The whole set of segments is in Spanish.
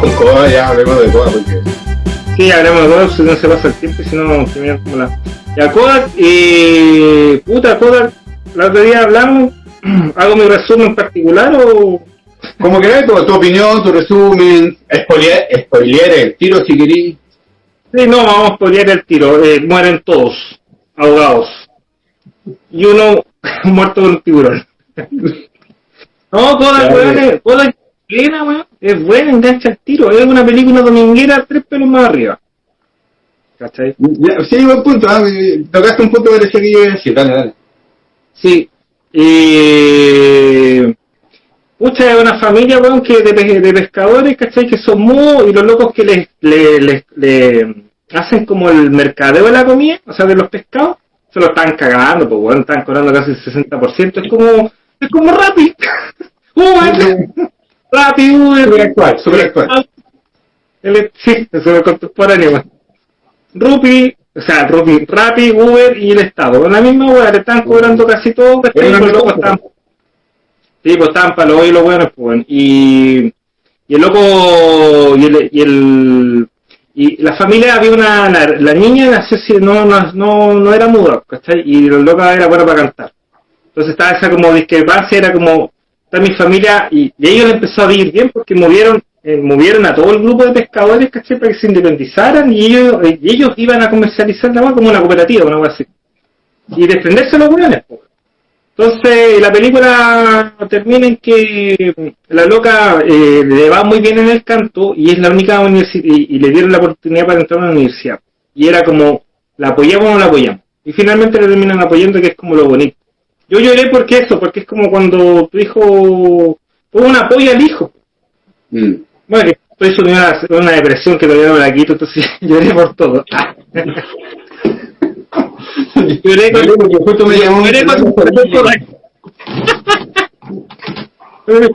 con Coda, ya hablemos de Coda porque. Sí, hablemos de Coda, si no se pasa el tiempo y si no, terminamos como la. Ya, Coda, eh. Puta, Coda, la otro día hablamos. ¿Hago mi resumen particular o.? Como querés, tu, tu opinión, tu resumen, spoiler, spoiler el tiro si querís. Sí, no, vamos a spoilear el tiro. Eh, mueren todos, ahogados. Y uno muerto con un tiburón. no, Coda, Ya, buena, weón. Es buena, engancha el tiro. Es una película dominguera tres pelos más arriba. ¿Cachai? Ya, sí, buen punto, ah, tocaste un punto que decía que yo iba a decir, dale, dale. Sí. Eh, pucha, es una familia, weón, que de, de pescadores, ¿cachai? Que son mudos y los locos que les, le, les- le hacen como el mercadeo de la comida, o sea, de los pescados, se lo están cagando, pues, weón, están cobrando casi el 60%. Es como, es como Rappi. Rappi, Uber. Súper actual, súper actual. El, sí, es súper contemporáneo. Rupi, o sea, Rupi, Rappi, Uber y el Estado. En la misma weá, le están cobrando casi todo, ¿cachai? Es una Los locos están. Sí, pues estaban para los y los buenos, pues. Y, y el loco, y el, y el, y la familia había una, la, la niña nació no, no, no, no era muda, ¿cachai? Y el loco era bueno para cantar. Entonces estaba esa como discrepancia, era como, está mi familia, y, ellos le empezó a vivir bien porque movieron, eh, movieron a todo el grupo de pescadores, ¿cachai? Para que se independizaran y ellos, y ellos iban a comercializar la como una cooperativa, una cosa así. Y defenderse los buenos, pues. Entonces, la película termina en que la loca eh, le va muy bien en el canto y es la única universidad, y, y le dieron la oportunidad para entrar a una universidad. Y era como, ¿la apoyamos o no la apoyamos? Y finalmente le terminan apoyando, que es como lo bonito. Yo lloré porque eso, porque es como cuando tu hijo, tuvo un apoyo al hijo. Mm. Bueno, que estoy una, una depresión que todavía no me la quito, entonces lloré por todo. lloré con, porque justo me llamó lloré con-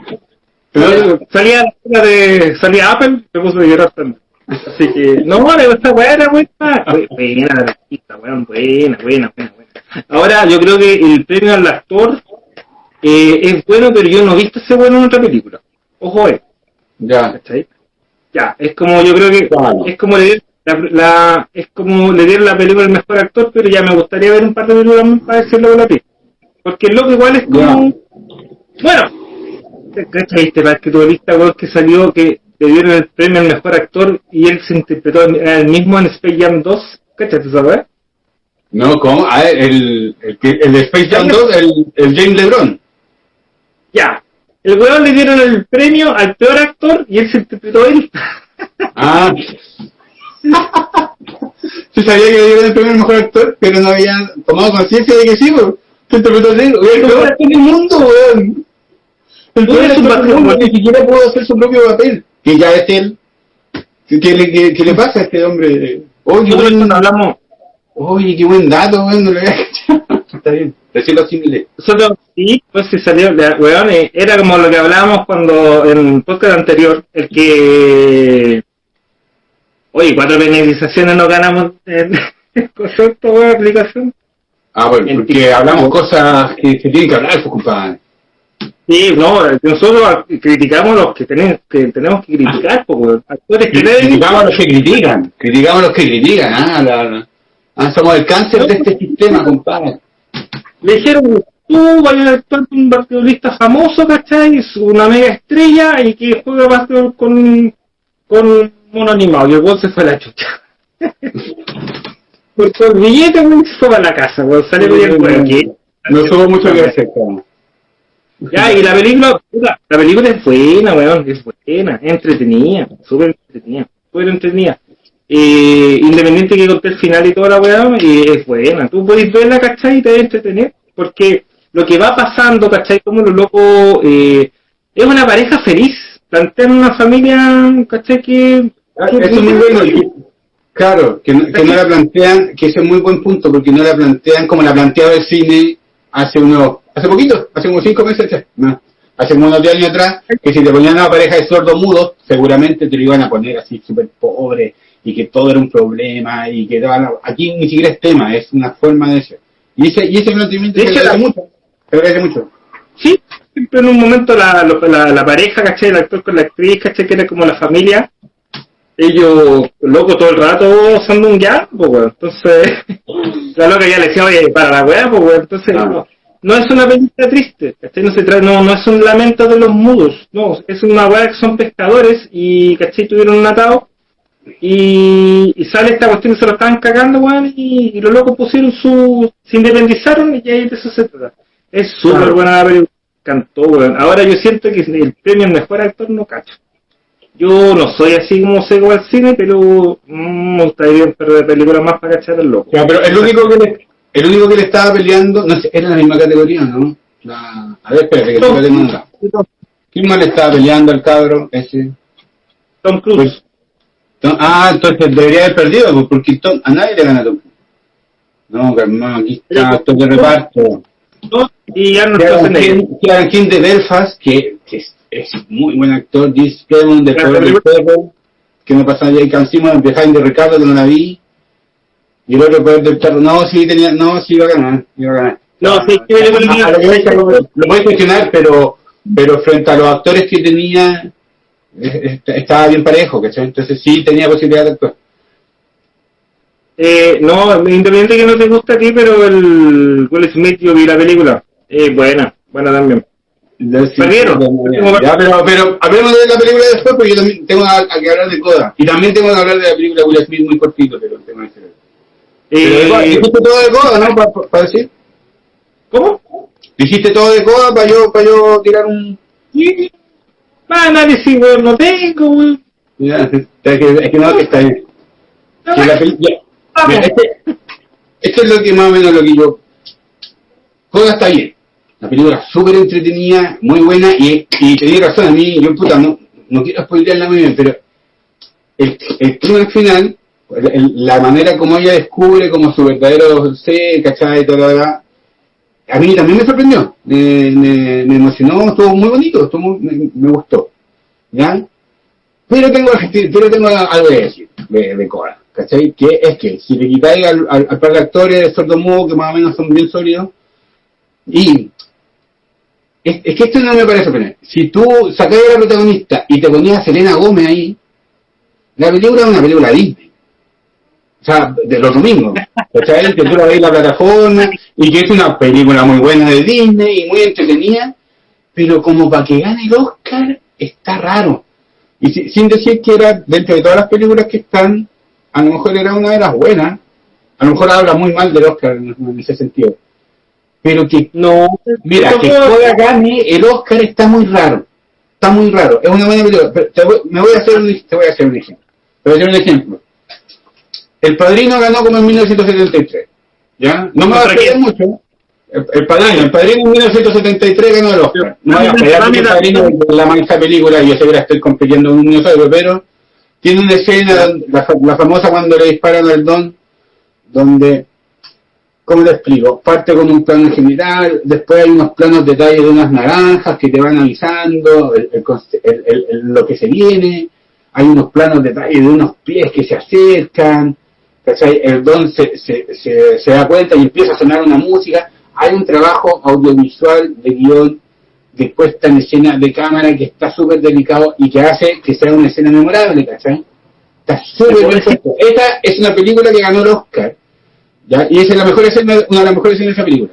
Pero- salía de salía Apple me puso a llorar también así que no esta buena Bu- buena weón buena buena buena buena ahora yo creo que el premio al actor eh, es bueno pero yo no he visto ese bueno en otra película ojo eh Ya. ¿cachai? ya es como yo creo que Claro. es como le dieron la, la- es como le dieron la película al mejor actor pero ya me gustaría ver un par de películas más para decirlo con la piel porque el loco igual es como bueno ¿Cachai este basquetbolista weón, que salió que le dieron el premio al mejor actor y él se interpretó el mismo en Space Jam 2? ¿Cachai esa weá? No, ¿cómo? Ah, el, el, que- el de Space Jam 2, el, el James LeBron. Ya. El weón le dieron el premio al peor actor y él se interpretó él. Ah. Se sabía que le dieron el premio al mejor actor, pero no había tomado conciencia de que sí, pues. Se interpretó weón, el peor actor del mundo, weón. El peor actor del mundo ni siquiera pudo hacer su propio papel, que ya es él. ¿Qué, qué le, qué- qué le pasa a este hombre? Oye, Nosotros hablamos, oye, qué buen dato, weón, no lo había cachado. Está bien, recién lo asimilé. nosotros sí, pues si salió, la- weón, eh, era como lo que hablábamos cuando en el podcast anterior, el que oye, cuatro penalizaciones no ganamos en concepto weón, aplicación. Ah, bueno, En porque hablamos cosas que se tienen que hablar, pues, compadre. Sí, no, nosotros criticamos los que tenemos que, tenemos que criticar, porque actores que Criticamos a los que critican, criticamos a los que critican, ah, la- la- ah, somos el cáncer de este sistema, compadre. le dijeron, tú vayas a actuar con un basquetbolista famoso, ¿cachai? Es una mega estrella y que juega basquetbol con, con mono animado. Y el weón se fue a la chucha. Porque el billete, se fue para la casa, weón, sale bien. ¿qué? No tuvo mucho que hacer. Ya, y la película, la película es buena, weón, es buena, es entretenida, súper entretenida, súper entretenida. Eh, independiente que conté el final y toda la weá, eh, es buena. Tú puedes verla, ¿cachai? Y te entretener, porque lo que va pasando, ¿cachai? Como los locos, eh, es una pareja feliz, plantean una familia, ¿cachai? Que, Ah, Eso es muy bueno. y- Claro, que no, que no la plantean, que ese es muy buen punto, porque no la plantean como la planteaba el cine hace unos, hace poquito, hace unos cinco meses, atrás, no, hace unos 10 años atrás, que si te ponían una pareja de sordos mudos, seguramente te lo iban a poner así súper pobre, y que todo era un problema, y que aquí ni siquiera es tema, es una forma de ser. Y ese, y ese planteamiento se agradece mucho, se agradece mucho. Sí, siempre en un momento la, la, la pareja, ¿cachai? El actor con la actriz, ¿cachai? Que era como la familia. Ellos, loco, todo el rato usando un ya, pues, weón. Entonces, la loca ya le decía, oye, para la weá, pues, weón. Entonces, no, no es una película triste, ¿cachai? No, se trae, no, no es un lamento de los mudos, no, es una weá que son pescadores y, ¿cachai? Tuvieron un atado y, y, sale esta cuestión se lo estaban cagando, weón, y, los locos pusieron su. se independizaron y ahí de eso se trata. Es súper buena la película, cantó, weón. Ahora yo siento que el premio al mejor actor no cacho. Yo no soy así como seco al cine, pero mmm, me gustaría ver películas más para cachar el loco. pero el único que le, el único que le estaba peleando, no sé, era la misma categoría, ¿no? La, a ver, espérate, que te tengo ¿Quién más le estaba peleando al cabro ese? Tom Cruise. Pues, ah, entonces debería haber perdido, pues, porque a nadie le gana Tom No, hermano, aquí está actor de reparto. Y Kieran King de Belfast, que, que es, es, muy buen actor, Kevin de Poder del Perro, que me pasó ahí Simon, Behind de Ricardo, que no la vi. Y el otro Poder del Perro, no, sí, tenía, no, sí iba a ganar, iba a ganar. No, sí, ah, lo, lo voy a cuestionar, pero, pero frente a los actores que tenía, estaba bien parejo, ¿cachai? Entonces sí tenía posibilidad de actuar. Eh, no, independiente que no te gusta a ti, pero el Will Smith yo vi la película. Eh, buena, buena también. ¿Perdieron? Ya, pero, pero hablemos de la película después, porque yo también tengo a, que hablar de Coda. Y también tengo que hablar de la película de Will Smith muy cortito, pero el tema es eh, Dijiste todo de Coda, ¿no? Para decir. ¿Cómo? Dijiste todo de Coda para yo, para yo tirar un... Análisis, weón, no tengo, weón. Ya, es que, es que no, que está bien. Que la película, este, esto es lo que más o menos lo que yo... Coda está bien. La película súper entretenida, muy buena, y, y tenía razón, a mí, yo puta, no, no quiero spoilearla muy bien, pero el, el clima final, la manera como ella descubre como su verdadero ser, ¿cachai? Lo demás, a mí también me sorprendió, me, me, me emocionó, estuvo muy bonito, estuvo muy, me, me, gustó, ¿ya? Pero tengo, pero tengo algo que decir de, de Cora, ¿cachai? Que es que si le quitáis al, al, par de actores de sordo mudo, que más o menos son bien sólidos, y es, que esto no me parece sorprendente. Si tú sacáis a la protagonista y te ponías a Selena Gómez ahí, la película es una película Disney o sea, de los domingos, ¿cachai? Que tú la ves en la plataforma y que es una película muy buena de Disney y muy entretenida, pero como para que gane el Oscar, está raro. Y si, sin decir que era, dentro de todas las películas que están, a lo mejor era una de las buenas, a lo mejor habla muy mal del Oscar en, ese sentido. Pero que, no, mira, que pueda gane el Oscar está muy raro. Está muy raro. Es una buena película. Pero me voy a hacer un, te voy a hacer un ejemplo. Te voy a hacer un ejemplo el Padrino ganó como en 1973. ¿Ya? No me va a creer mucho. El, Padrino, el Padrino en 1973 ganó el Oscar. No voy a el Padrino la mancha película, y yo sé que la estoy compitiendo en un dinosaurio, pero tiene una escena, la, la, famosa cuando le disparan al Don, donde, ¿cómo le explico? Parte con un plano general, después hay unos planos detalles de unas naranjas que te van avisando el, lo que se viene, hay unos planos detalles de unos pies que se acercan, el don se, se, se, da cuenta y empieza a sonar una música. Hay un trabajo audiovisual de guion, de puesta en escena de cámara que está súper delicado y que hace que sea una escena memorable, ¿cachai? Está súper bien Esta es una película que ganó el Oscar, ¿ya? Y esa es la mejor escena, una de las mejores escenas de esa película.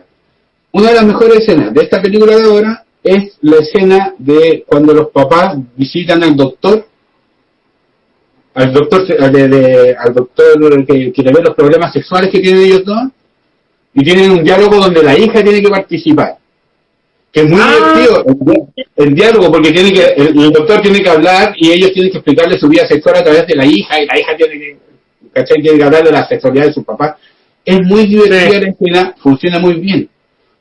Una de las mejores escenas de esta película de ahora es la escena de cuando los papás visitan al doctor al doctor, de, al doctor que, que le ve los problemas sexuales que tienen ellos dos, y tienen un diálogo donde la hija tiene que participar. Que es muy ah. divertido el, diálogo, porque tiene que, el, doctor tiene que hablar y ellos tienen que explicarle su vida sexual a través de la hija, y la hija tiene que, ¿cachai? Tiene que hablar de la sexualidad de su papá. Es muy divertida la escena, funciona muy bien.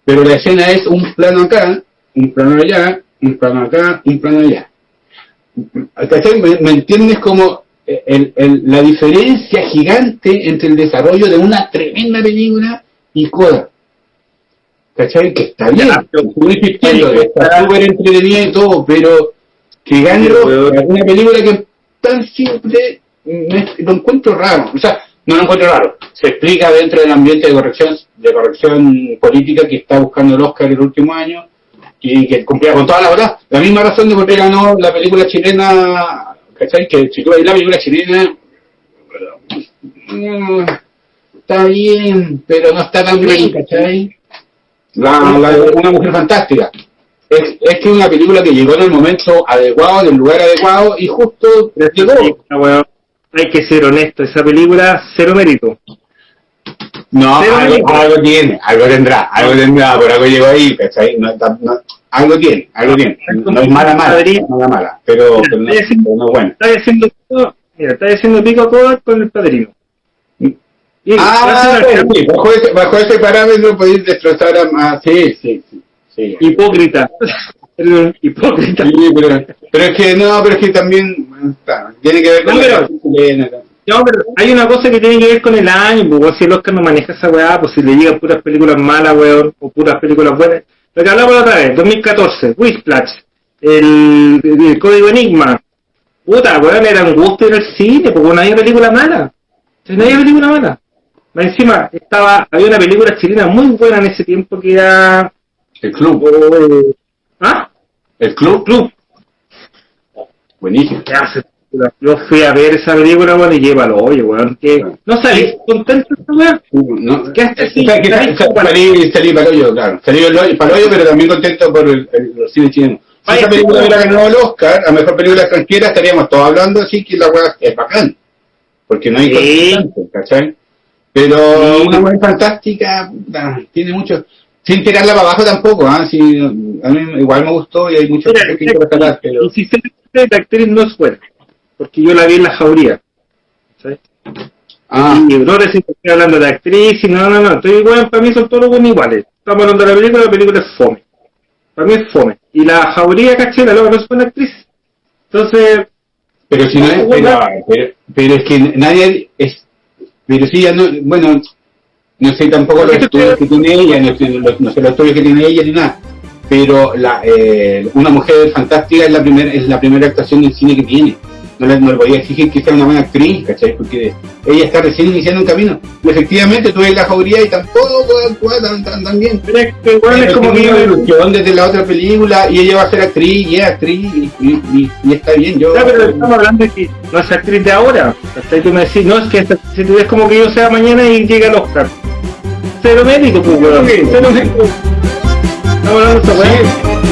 Pero la escena es un plano acá, un plano allá, un plano acá, un plano allá. ¿Cachai? ¿Me, me entiendes como el, el, la diferencia gigante entre el desarrollo de una tremenda película y Coda. ¿Cachai? Que está bien, insistiendo, está súper entretenida y todo, pero que gane una película que tan simple, lo encuentro raro. O sea, no lo encuentro raro. Se explica dentro del ambiente de corrección, de corrección política que está buscando el Oscar el último año y que cumplía con toda la verdad. La misma razón de por qué ganó la película chilena, ¿cachai? Que si tú ves la película chilena, mm, está bien, pero no está tan bien, ¿cachai? La, una mujer fantástica. Es, es que es una película que llegó en el momento adecuado, en el lugar adecuado, y justo llegó. Weón, hay que ser honesto, esa película, cero mérito. No, algo, mérito. algo tiene, algo tendrá, algo tendrá, por algo llegó ahí, ¿cachai? No, está- no- algo tiene, algo tiene. No es mala, mala, no es mala, mala, pero, pero no, pero no es buena. Está haciendo pico, mira, está haciendo pico con el padrino. Y Ah, sí, bajo ese, bajo ese parámetro podéis destrozar a más. Sí, sí, sí. sí. hipócrita. Hipócrita. Sí, pero, pero es que no, pero es que también bueno, está, tiene que ver con No, pero- la chilena, ¿no? No, pero hay una cosa que tiene que ver con el año, pues weón, si el Oscar no maneja esa weá, pues si le llegan puras películas malas, weón, o puras películas buenas. Lo que hablamos la otra vez, 2014, Whiplash, el, el, el Código Enigma. Puta, weón, era un gusto ir al cine, porque no había película mala. No había película mala. Más encima, estaba, había una película chilena muy buena en ese tiempo que era... El club, eh, ¿Ah? el club, Club. buenísimo. Yo fui a ver esa película, weón, y llévalo, oye, weón, que... ¿No salís contento esta weón? No, ¿Qué haces? o sea, que Salí salí, para el hoyo, claro. Salí para el hoyo, pero también contento por el, el, cine chileno. Si esa película hubiera bueno. ganado el Oscar, a mejor película extranjera, estaríamos todos hablando así que la weá es bacán. Porque no hay Sí. ¿cachai? Pero Sí. una weá fantástica, tiene mucho. Sin tirarla para abajo tampoco, ¿ah? Sí, a mí igual me gustó y hay Mira, cosas que quiero rescatar, pero. se la actriz no es buena, porque yo la vi en la jauría. ¿sabes? Ah, Y no si estoy hablando de actriz, y no, no, no, estoy igual, para mí son todos buenos iguales. Estamos hablando de la película, la película es fome. Para mí es fome. Y la jauría, caché, la loca no es buena actriz. Entonces, pero si no es. Pero, pero, pero es que nadie es. Pero sí, ya no. Bueno, no sé tampoco los estudios que tiene ella, no sé, los, no sé los estudios que tiene ella ni nada. Pero la, eh, una mujer fantástica es la primera es la primera actuación del cine que tiene. No le, no le podía exigir que sea una buena actriz, ¿cachai? Porque ella está recién iniciando un camino. Y efectivamente tuve la jauría y tampoco tan, tan, tan bien. pero es que igual es como que ilusión desde la otra película y ella va a ser actriz y es actriz y, y- y- y está bien. Yo, Ya, pero estamos hablando de que no es actriz de ahora. Hasta tú me decís, no, es que esta- si tú ves como que yo sea mañana y llega al Oscar. Cero mérito, pues, weón. Sí. Cero mérito. Estamos hablando de esa weá. Sí,